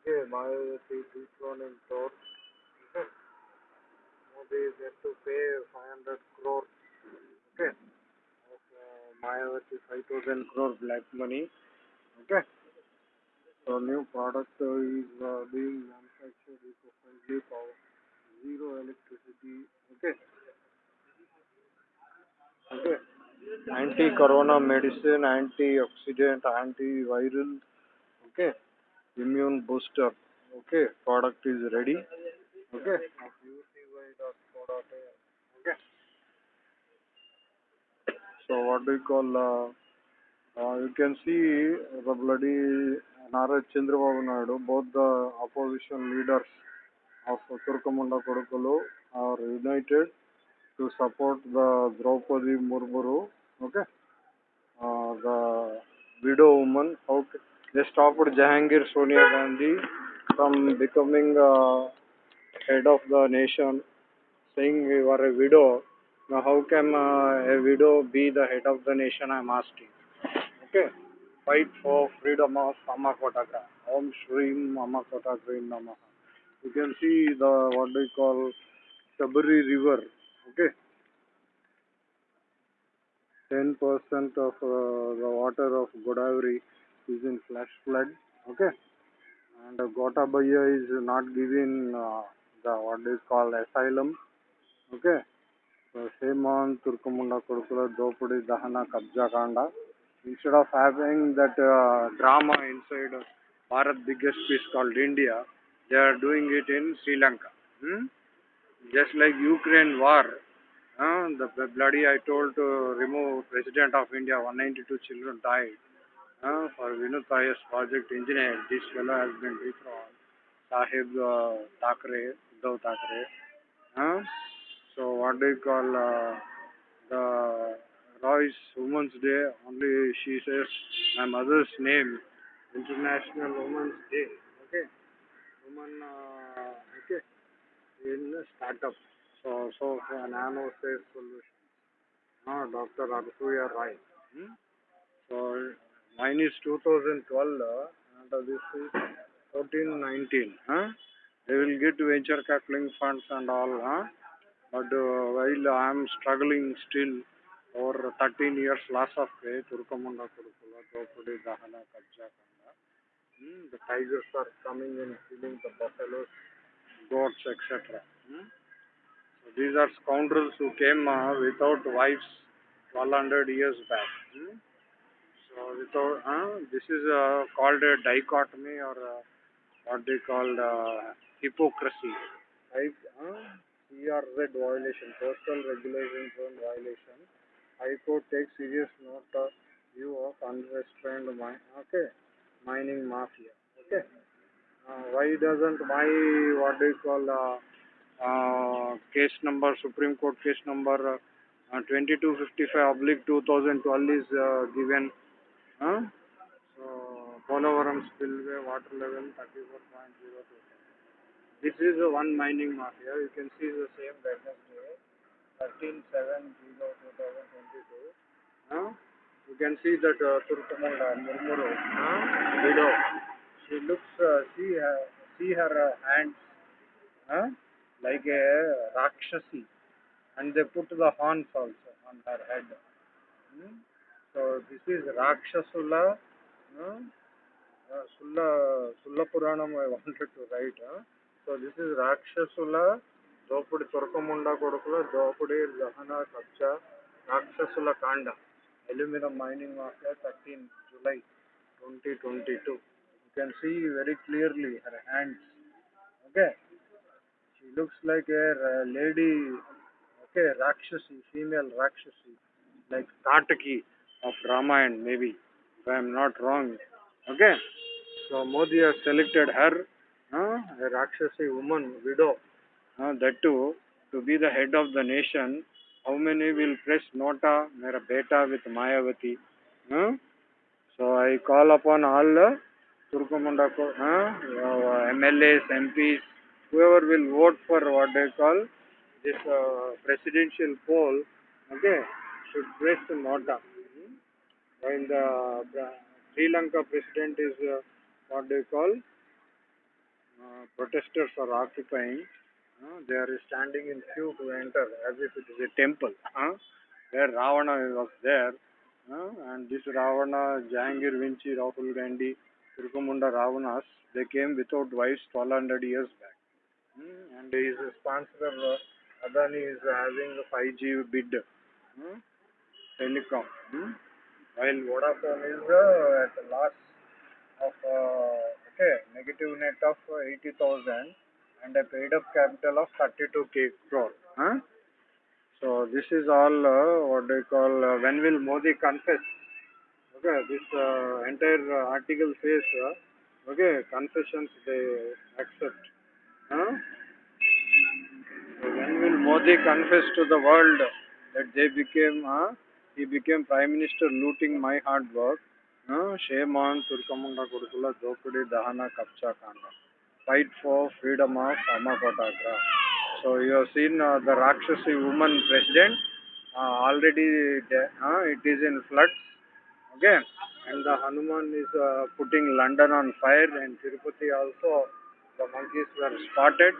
Okay, Mayavati dethroning torch. Okay, Modi is yet to pay 500 crore. Okay, of uh, Mayavati 5000 crore black money. Okay. So new product is uh, being manufactured eco-friendly power, zero electricity. Okay. Okay. Anti-corona medicine, antioxidant, antiviral. Okay. Immune booster. Okay. Product is ready. Okay. Okay. So what do you call? Uh, uh, you can see the bloody Nara Chandrababu Naidu, both the opposition leaders of Turkamunda Kodukulu are united to support the Draupadi Murmuru. Okay, uh, the widow woman. How ca- they stopped Jahangir Sonia Gandhi from becoming uh, head of the nation, saying you are a widow. Now, how can uh, a widow be the head of the nation? I'm asking. Okay. Fight for freedom of Mama Kotagra. Om Shri Mama Kotagra Namaha. You can see the what they call Sabari River. Okay. 10% of uh, the water of Godavari is in flash flood. Okay. And uh, Gotabaya is not giving uh, the what is called asylum. Okay. So shame on Turkamunda Kurukula Dopudi Dahana Kabja Kanda. Instead of having that uh, drama inside Bharat biggest piece called India, they are doing it in Sri Lanka. Hmm? Just like Ukraine war, uh, the bloody I told to remove President of India, 192 children died. Uh, for Vinod Payas project engineer, this fellow has been dethroned. Sahib uh, Thackeray, Uddhav Thackeray. Uh, so what do you call uh, the Roy's Women's Day? Only she says my mother's name, International Women's Day. Okay, woman. Uh, okay, in a startup. So so nano safe solution. Ah, Dr. Arsuya Rai. Hmm? So mine is 2012 uh, and this is 1419. Huh? They will get venture capital funds and all. Huh? But uh, while I am struggling still over 13 years loss of pay, Turkamunda Kurukula, Dopudi, Dahana, Kabja Kanda. Hmm? The tigers are coming and killing the buffaloes, goats, etc. Hmm? So these are scoundrels who came uh, without wives 1200 years back. Hmm? So uh, this is uh, called a dichotomy or uh, what they call uh, hypocrisy. Right? Uh, CRZ violation, Postal Regulation violation. High Court takes serious note of view of unrestrained mine, okay, mining mafia. Okay. Uh, why doesn't my what do you call uh, uh, case number Supreme Court case number uh, 2255 oblique 2012 is uh, given Huh? So, Polavaram spillway water level 34.02. This is the one mining mafia. You can see the same Wednesday, 13 7 2022. Huh? You can see that uh, Turkamunda Murmuru. She looks, uh, see, her, see her uh, hands like a Rakshasi. And they put the horns also on her head. Hmm? So this is Rakshasula, uh, uh, Sulla, Sulla Puranam I wanted to write. Uh. So this is Rakshasula, Dopudi Turkamunda Kodukula, Dopudi Zahana Kabcha, Rakshasula Kanda, Aluminum Mining Mafia, 13 July 2022. You can see very clearly her hands. Okay. She looks like a uh, lady, okay, Rakshasi, female Rakshasi, like Kataki of Ramayana, maybe, if I am not wrong. Okay. So Modi has selected her uh, a Rakshasi woman, widow, uh, that too, to be the head of the nation, how many will press Nota, Mera Beta with Mayavati? Uh? So I call upon all uh, uh, MLAs, MPs, whoever will vote for what they call this uh, presidential poll, okay, should press Nota. While the, the Sri Lanka president is uh, what they call uh, protesters are occupying. Uh, they are standing in queue to enter as if it is a temple. Uh, where Ravana was there. Uh, and this Ravana, Jahangir Vinci, Rahul Gandhi, Turkamunda Ravanas, they came without wives 1200 years back. Mm, and his sponsor uh, Adani is having a 5G bid. Mm, telecom. Mm, while Vodafone is uh, at the loss of uh, okay negative net of 80,000 and a paid up capital of 32k crore. Huh? So this is all uh, what they call uh, when will Modi confess? Okay, this uh, entire uh, article says okay confessions they accept. Huh? So when will Modi confess to the world that they became uh, he became prime minister looting my hard work? Shame on Turkamunda Kurukula Dokudi Dahana Kapcha Kanda. Fight for freedom of Amakotagra. So you have seen uh, the Rakshasi woman president uh, already uh, it is in floods. Okay, and the Hanuman is uh, putting London on fire and Tirupati also the monkeys were spotted.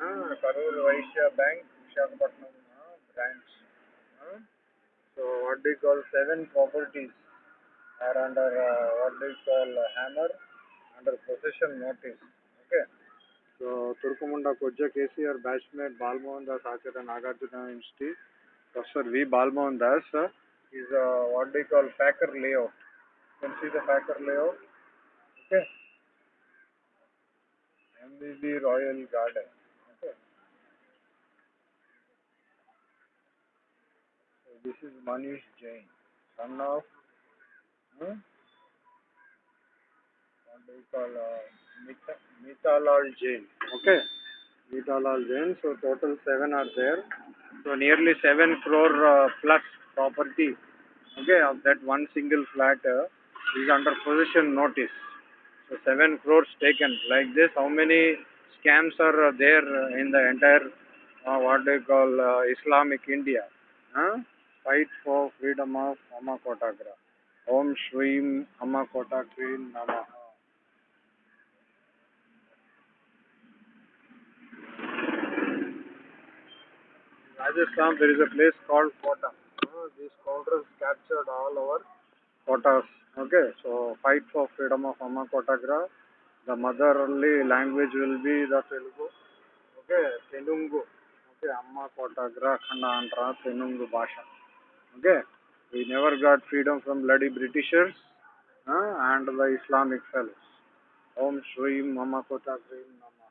Uh, Karur Vysya Bank, Visakhapatnam uh, branch. So what they call seven properties are under uh, what they call uh, hammer under possession notice. Okay. So Turkumunda Koja KCR batchmate Balmohan Das Acharya Nagarjuna Institute. Professor V. Balmohan Das uh, is uh, what they call Packer layout. You can see the Packer layout. Okay. MBB Royal Garden. Okay. So this is Manish Jain, son of hmm? what do you call uh, Mita, Jain. Okay. Mitalal Jain. So total seven are there. So nearly seven crore uh, plus property. Okay, of that one single flat uh, is under possession notice. So seven crores taken. Like this, how many scams are uh, there in the entire uh, what they call uh, Islamic India? Huh? Fight for freedom of అమ్మ Kotagra. Om శ్రీం Amma Kotakri నమ Rajasthan, there is a place called Kota. Uh, these counters captured all our quotas Okay, so fight for freedom of Amma Kotagra. The motherly language will be the Telugu. Okay, telungu Okay, Amma Kotagra Khanda Andhra telungu Bhasha. Okay, we never got freedom from bloody Britishers uh, and the Islamic fellows. Om Shri Amma Kotagra Namaha.